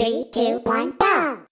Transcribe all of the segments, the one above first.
Three, two, one, go!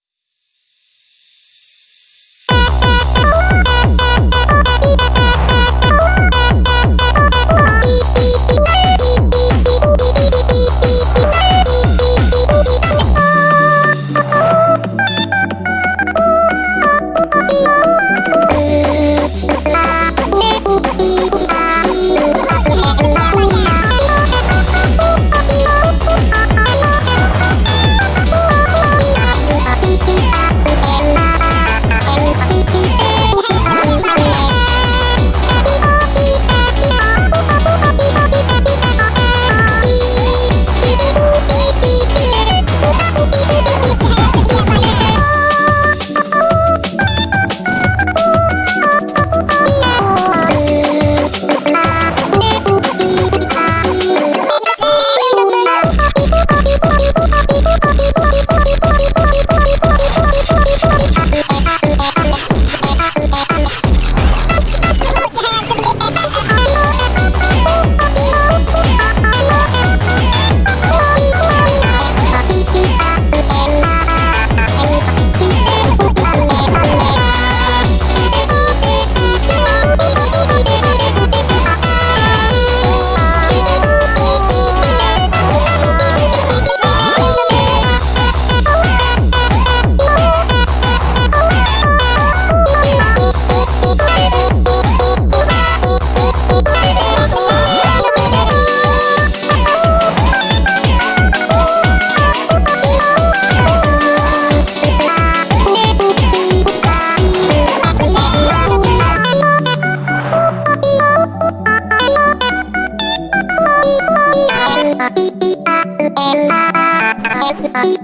Hãy subscribe cho kênh Ghiền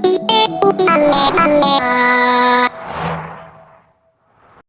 Mì Gõ Để không bỏ lỡ những video hấp dẫn